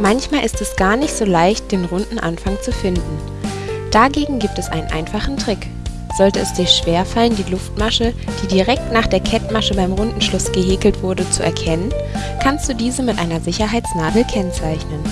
Manchmal ist es gar nicht so leicht, den runden Anfang zu finden. Dagegen gibt es einen einfachen Trick. Sollte es dir schwerfallen, die Luftmasche, die direkt nach der Kettmasche beim Rundenschluss gehäkelt wurde, zu erkennen, kannst du diese mit einer Sicherheitsnadel kennzeichnen